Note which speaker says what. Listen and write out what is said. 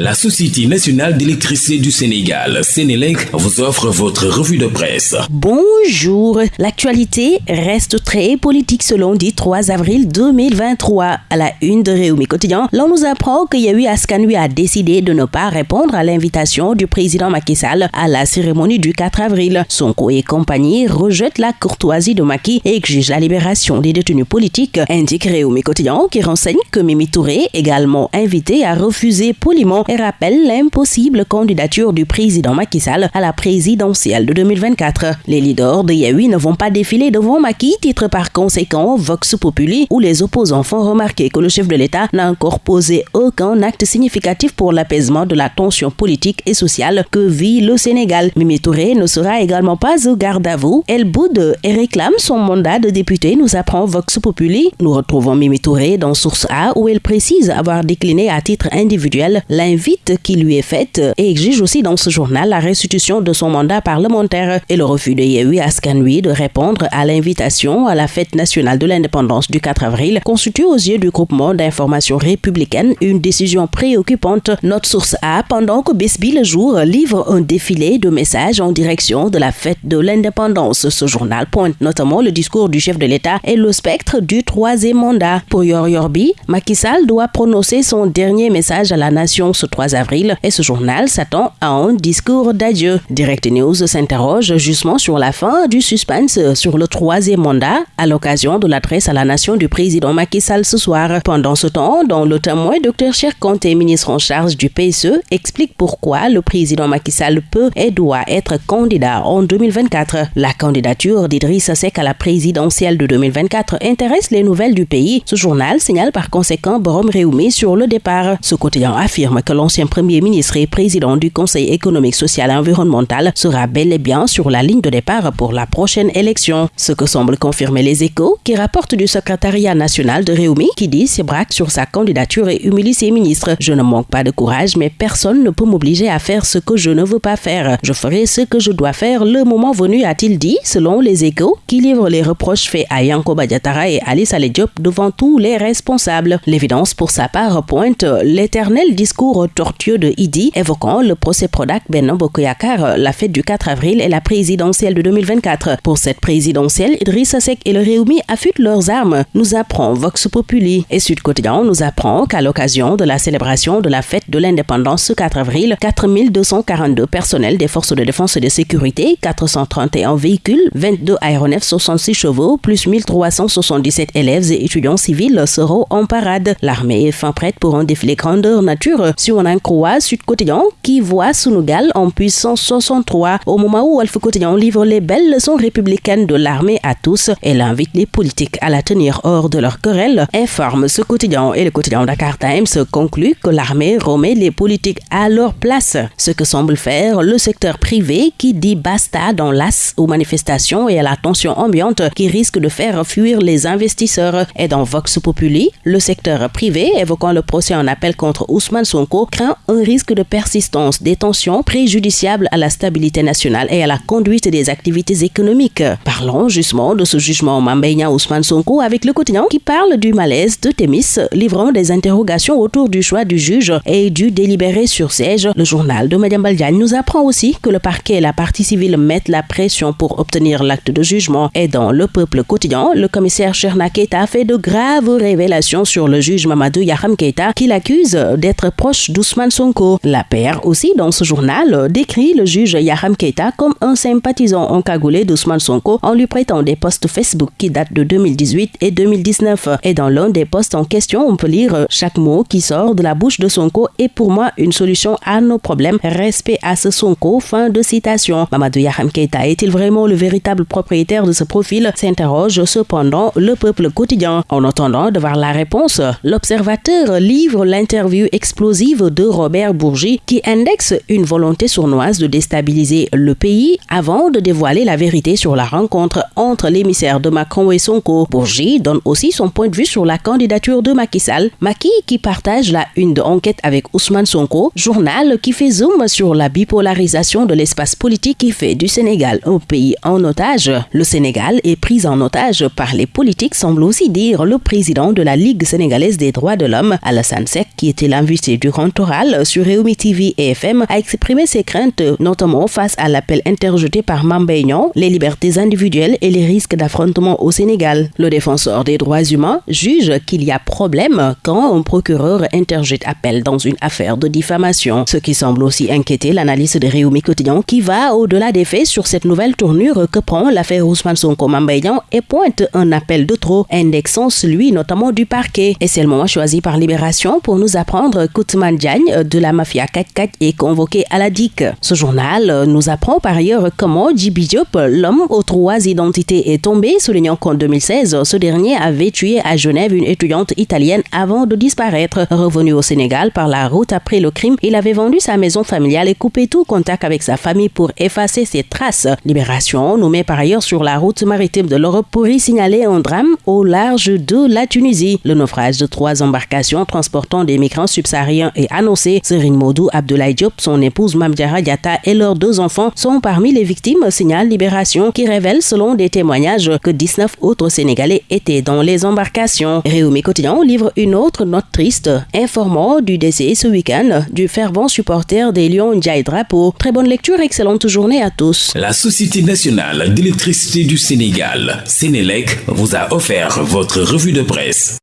Speaker 1: La Société nationale d'électricité du Sénégal, Sénélec, vous offre votre revue de presse.
Speaker 2: Bonjour. L'actualité reste très politique ce lundi 3 avril 2023. À la une de Réumi Quotidien, l'on nous apprend que Yahui Askanui a décidé de ne pas répondre à l'invitation du président Macky Sall à la cérémonie du 4 avril. Sonko et compagnie rejettent la courtoisie de Macky et exigent la libération des détenus politiques, indique Réumi Quotidien qui renseigne que Mimi Touré, également invité, a refusé poliment et rappelle l'impossible candidature du président Macky Sall à la présidentielle de 2024. Les leaders de Yahui ne vont pas défiler devant Macky, titre par conséquent Vox Populi, où les opposants font remarquer que le chef de l'État n'a encore posé aucun acte significatif pour l'apaisement de la tension politique et sociale que vit le Sénégal. Mimi Touré ne sera également pas au garde à vous. Elle boude et réclame son mandat de député, nous apprend Vox Populi. Nous retrouvons Mimi Touré dans Source A où elle précise avoir décliné à titre individuel l'invitation vite qui lui est faite et exige aussi dans ce journal la restitution de son mandat parlementaire et le refus de Yehui Askanui de répondre à l'invitation à la fête nationale de l'indépendance du 4 avril constitue aux yeux du groupement d'information républicaine une décision préoccupante. Notre source A, pendant que Besby le jour livre un défilé de messages en direction de la fête de l'indépendance. Ce journal pointe notamment le discours du chef de l'État et le spectre du troisième mandat. Pour Yor Yorbi, Macky Sall doit prononcer son dernier message à la nation ce 3 avril et ce journal s'attend à un discours d'adieu. Direct News s'interroge justement sur la fin du suspense sur le troisième mandat à l'occasion de l'adresse à la nation du président Macky Sall ce soir. Pendant ce temps, dans le témoin, Dr Cher Conté, ministre en charge du PSE, explique pourquoi le président Macky Sall peut et doit être candidat en 2024. La candidature d'Idriss Seck à la présidentielle de 2024 intéresse les nouvelles du pays. Ce journal signale par conséquent Borom Réoumi sur le départ. Ce quotidien affirme que l'ancien premier ministre et président du Conseil économique, social et environnemental sera bel et bien sur la ligne de départ pour la prochaine élection. Ce que semblent confirmer les échos qui rapportent du secrétariat national de Réumi qui dit ses braque sur sa candidature et humilie ses ministres. Je ne manque pas de courage, mais personne ne peut m'obliger à faire ce que je ne veux pas faire. Je ferai ce que je dois faire le moment venu, a-t-il dit, selon les échos qui livrent les reproches faits à Yanko Badiatara et Alice Diop devant tous les responsables. L'évidence pour sa part pointe l'éternel discours tortueux de Idi évoquant le procès Prodac Benan Bokoyakar, la fête du 4 avril et la présidentielle de 2024. Pour cette présidentielle, Idrissa Seck et le Réumi affûtent leurs armes, nous apprend Vox Populi. Et Sud Quotidien nous apprend qu'à l'occasion de la célébration de la fête de l'indépendance ce 4 avril, 4242 personnels des forces de défense et de sécurité, 431 véhicules, 22 aéronefs 66 chevaux, plus 1377 élèves et étudiants civils seront en parade. L'armée est fin prête pour un défilé grandeur nature si on en Sud Quotidien qui voit Sunugal en puissance 63 au moment où Alpha Quotidien livre les belles leçons républicaines de l'armée à tous et invite les politiques à la tenir hors de leur querelle. Informe ce quotidien et le quotidien Dakar Times conclut que l'armée remet les politiques à leur place. Ce que semble faire le secteur privé qui dit basta dans l'as aux manifestations et à la tension ambiante qui risque de faire fuir les investisseurs. Et dans Vox Populi, le secteur privé évoquant le procès en appel contre Ousmane Sonko craint un risque de persistance des tensions préjudiciables à la stabilité nationale et à la conduite des activités économiques. Parlons justement de ce jugement Mambeya Ousmane Sonko avec le quotidien qui parle du malaise de Témis, livrant des interrogations autour du choix du juge et du délibéré sur siège. Le journal de Madame Baldiane nous apprend aussi que le parquet et la partie civile mettent la pression pour obtenir l'acte de jugement. Et dans le peuple quotidien, le commissaire Cherna Keita fait de graves révélations sur le juge Mamadou Yaham Keita qui l'accuse d'être proche d'Ousmane Sonko. La paire aussi dans ce journal décrit le juge Yaham Keita comme un sympathisant encagoulé d'Ousmane Sonko en lui prêtant des posts Facebook qui datent de 2018 et 2019. Et dans l'un des posts en question, on peut lire chaque mot qui sort de la bouche de Sonko est pour moi une solution à nos problèmes. Respect à ce Sonko. Fin de citation. Mamadou Yaham Keita est-il vraiment le véritable propriétaire de ce profil? S'interroge cependant le peuple quotidien. En attendant de voir la réponse, l'observateur livre l'interview explosive de Robert Bourgi qui indexe une volonté sournoise de déstabiliser le pays avant de dévoiler la vérité sur la rencontre entre l'émissaire de Macron et Sonko. Bourgi donne aussi son point de vue sur la candidature de Macky Sall. Macky qui partage la une de enquête avec Ousmane Sonko, journal qui fait zoom sur la bipolarisation de l'espace politique qui fait du Sénégal un pays en otage. Le Sénégal est pris en otage par les politiques, semble aussi dire le président de la Ligue sénégalaise des droits de l'homme, Alassane Sek, qui était l'invité durant présidentielle sur Réumi TV et FM a exprimé ses craintes, notamment face à l'appel interjeté par Mambeignon, les libertés individuelles et les risques d'affrontement au Sénégal. Le défenseur des droits humains juge qu'il y a problème quand un procureur interjette appel dans une affaire de diffamation, ce qui semble aussi inquiéter l'analyse de Réumi Quotidien qui va au-delà des faits sur cette nouvelle tournure que prend l'affaire Ousmane Sonko Mambeignan et pointe un appel de trop, indexant celui notamment du parquet. Et c'est le moment choisi par Libération pour nous apprendre Diagne de la mafia 4 est convoqué à la DIC. Ce journal nous apprend par ailleurs comment Djibi l'homme aux trois identités, est tombé, soulignant qu'en 2016, ce dernier avait tué à Genève une étudiante italienne avant de disparaître. Revenu au Sénégal par la route après le crime, il avait vendu sa maison familiale et coupé tout contact avec sa famille pour effacer ses traces. Libération nous met par ailleurs sur la route maritime de l'Europe pour y signaler un drame au large de la Tunisie. Le naufrage de trois embarcations transportant des migrants subsahariens est annoncé. Serine Modou Abdoulaye Diop, son épouse Mamdiara Diata et leurs deux enfants sont parmi les victimes, signale Libération, qui révèle selon des témoignages que 19 autres Sénégalais étaient dans les embarcations. Réumi Quotidien livre une autre note triste, informant du décès ce week-end du fervent supporter des Lions Ndiaye Drapeau. Très bonne lecture, excellente journée à tous.
Speaker 1: La Société nationale d'électricité du Sénégal, Sénélec, vous a offert votre revue de presse.